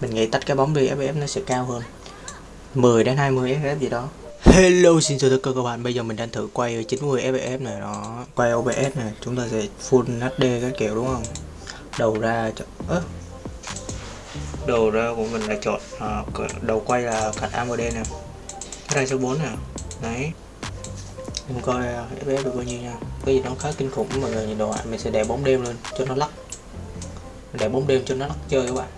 Mình nghĩ tách cái bóng đi FPS nó sẽ cao hơn. 10 đến 20 FPS gì đó. Hello xin chào tất cả các bạn. Bây giờ mình đang thử quay ở 90 FPS này đó. Quay OBS này Chúng ta sẽ full HD các kiểu đúng không? Đầu ra chọn ớ Đầu ra của mình là chọn à, Đầu quay là card AMD nè. Rai số 4 nè. Đấy. Mình coi FPS được bao nhiêu nha. Cái gì nó khá kinh khủng mọi người nhìn đồ ạ Mình sẽ để bóng đêm lên cho nó lắc. Để bóng đêm cho nó lắc chơi các bạn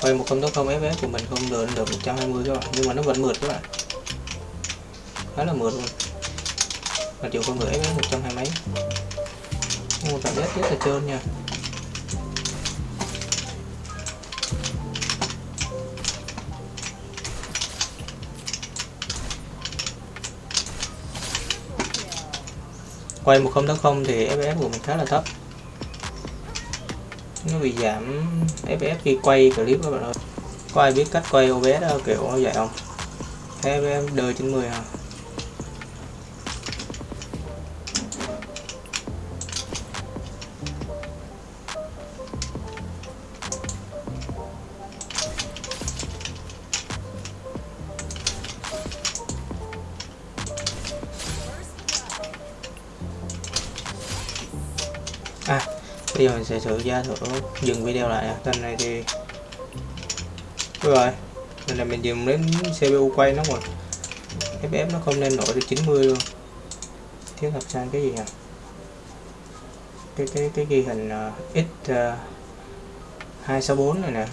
quay một không không fps của mình không được được 120 các bạn. Nhưng mà nó vẫn mượt các bạn. Khá là mượt luôn. Mà chịu con người fps 120 mấy. Nhưng mà cảm giác rất là trơn nha. Quay một không không thì fps của mình khá là thấp nó bị giảm fps khi quay clip các bạn ơi. Có ai biết cách quay OBS kiểu vậy không? Fps đời 90 à bây giờ mình sẽ thử ra thử dừng video lại kênh này thì Đúng rồi. Lần này mình dùng đến CPU quay nó rồi. FPS nó không lên nổi được 90 luôn. Thiếu thật sang cái gì nhỉ? Cái cái cái ghi hình uh, x ờ, uh, 264 này nè.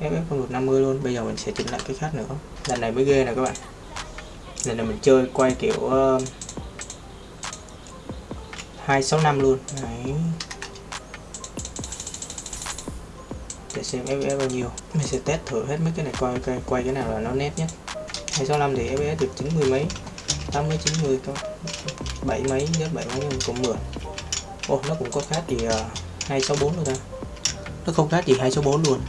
FF không được 50 luôn. Bây giờ mình sẽ chỉnh lại cái khác nữa. Lần này mới ghê nè các bạn. Lần này mình chơi quay kiểu uh, 265 luôn. Đấy. để xem FPS bao nhiêu. Mình sẽ test thử hết mấy cái này coi coi quay cái nào là nó nét nhất. 265 thì FPS được 90 mấy 80 90 có 7 mấy nhất 7 mấy nhưng cũng mượt. Ồ nó cũng có khác gì uh, 264 luôn ta. Nó không khác gì 264 luôn.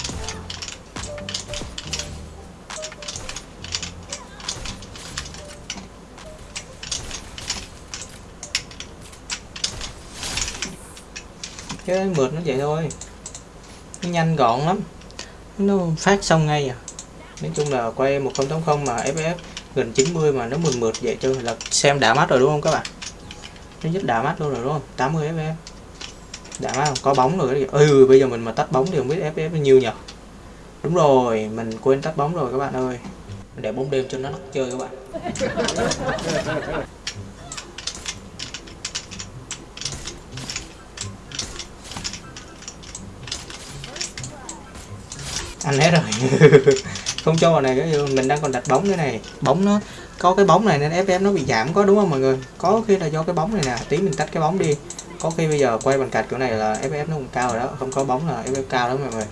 Cái mượt nó vậy thôi. Nó nhanh gọn lắm. Nó phát xong ngay à. Nói chung là quay 1080 mà FF gần 90 mà nó mượt mượt vậy cho là xem đã mắt rồi đúng không các bạn? Nó rất đã mắt luôn rồi đúng không? 80 FF đã mắt không? Có bóng rồi ừ bây giờ mình mà tắt bóng thì không biết FF bao nhiêu nhỉ đúng rồi, mình quên tắt bóng rồi các bạn ơi. Để bóng đêm cho nó chơi các bạn. Anh hết rồi. Không cho vào này cái mình đang còn đặt bóng cái này. Bóng nó có cái bóng này nên fm nó bị giảm có đúng không mọi người? Có khi là do cái bóng này nè tí mình tách cái bóng đi. Có khi bây giờ quay bằng cạch kiểu này là ff nó cũng cao rồi đó không có bóng là ff cao đó mọi người.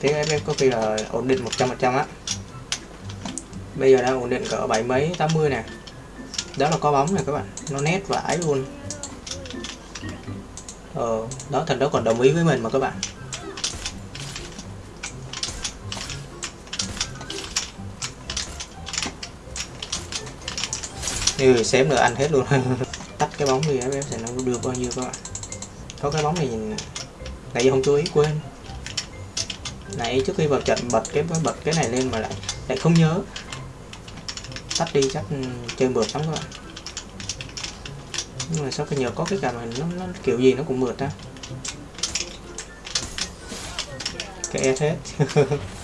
Tiếng ff có khi là ổn định 100 trăm á. Bây giờ đang ổn định cỡ bảy mấy 80 nè. Đó là có bóng này các bạn nó nét vãi luôn. Ờ đó thành đó còn đồng ý với mình mà các bạn như xém nữa anh hết luôn. Tắt cái bóng đi em sẽ nó đưa bao nhiêu các bạn. Có cái bóng này nhìn nãy không chú ý quên. Nãy trước khi vào trận bật cái bật cái này lên mà lại lại không nhớ. Tắt đi chắc ừ, chơi mượt lắm các bạn. Nhưng mà sao cái nhờ có cái cảm nó, nó kiểu gì nó cũng mượt á. Cái hết.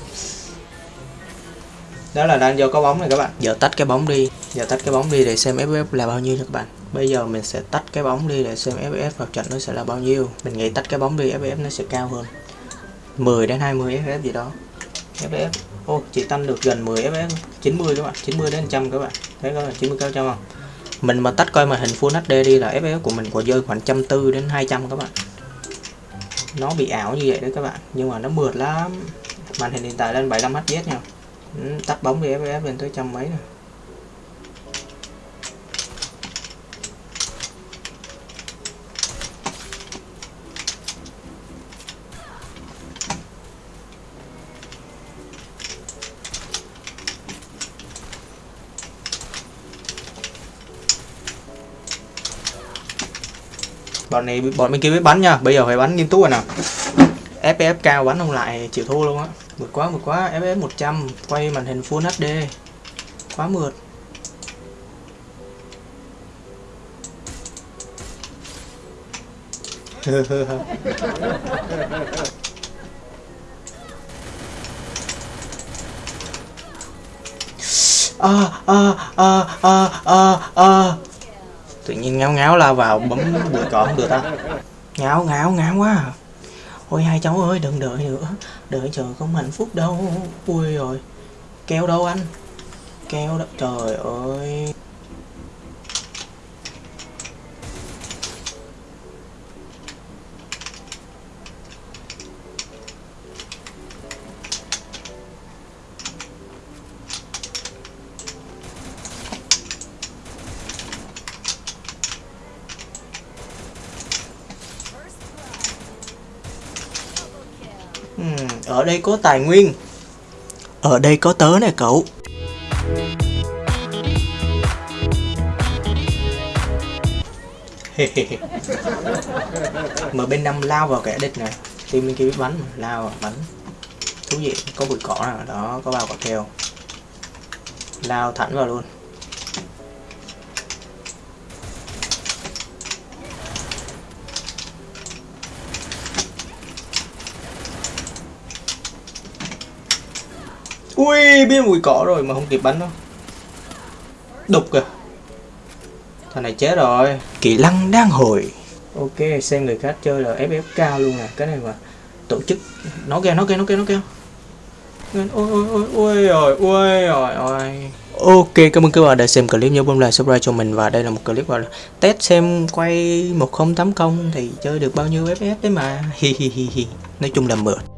đó là đang do có bóng này các bạn. Giờ tách cái bóng đi. Giờ tách cái bóng đi để xem fps là bao nhiêu cho các bạn. Bây giờ mình sẽ tách cái bóng đi để xem fps vào trận nó sẽ là bao nhiêu. Mình nghĩ tách cái bóng đi fps nó sẽ cao hơn. 10 đến 20 fps gì đó. Fps ô chỉ tăng được gần 10 fps 90 các bạn. 90 đến 100 các bạn. Thấy có là 90 cao trăm không? Mình mà tách coi màn hình full hd đi là fps của mình còn rơi khoảng trăm tư đến 200 các bạn. Nó bị ảo như vậy đấy các bạn. Nhưng mà nó mượt lắm. Màn hình hiện tại lên 75 hz nha Ừ, tắt bóng đi FPS lên tới trăm mấy rồi bọn này bọn bên kia biết bắn nha bây giờ phải bắn nghiêm túc rồi nào fps cao bắn không lại chịu thua luôn á mượt quá mượt quá fps 100 quay màn hình full hd quá mượt à, à, à, à, à, à. tự nhiên ngáo ngáo la vào bấm bụi cỏ không được ta ngáo ngáo ngáo quá à ôi, hai cháu ơi, đừng đợi nữa. Đợi chờ không hạnh phúc đâu. Ui rồi. Keo đâu anh? Keo đó trời ơi. Ở đây có tài nguyên. Ở đây có tớ nè cậu. Mà bên năm lao vào kẻ địch nè. Team bên kia biết bắn mà, lao vào bắn. Thú vị có bụi cỏ nè đó có bao quả keo. Lao thẳng vào luôn Ui, biết mùi cỏ rồi mà không kịp bắn đâu Đục kìa Thằng này chết rồi Kỹ lăng đang hồi Ok, xem người khác chơi là FF cao luôn nè Cái này mà tổ chức Nó kêu, nó kêu, nó kêu, nó kêu Ôi, ôi, ôi, ôi, ôi, ôi, ôi, ôi. Ok, cảm ơn các bạn đã xem clip nhớ bấm like, subscribe cho mình và đây là một clip gọi là test xem quay 1080 thì chơi được bao nhiêu FPS đấy mà. Hi hi hi hi. Nói chung là mượt.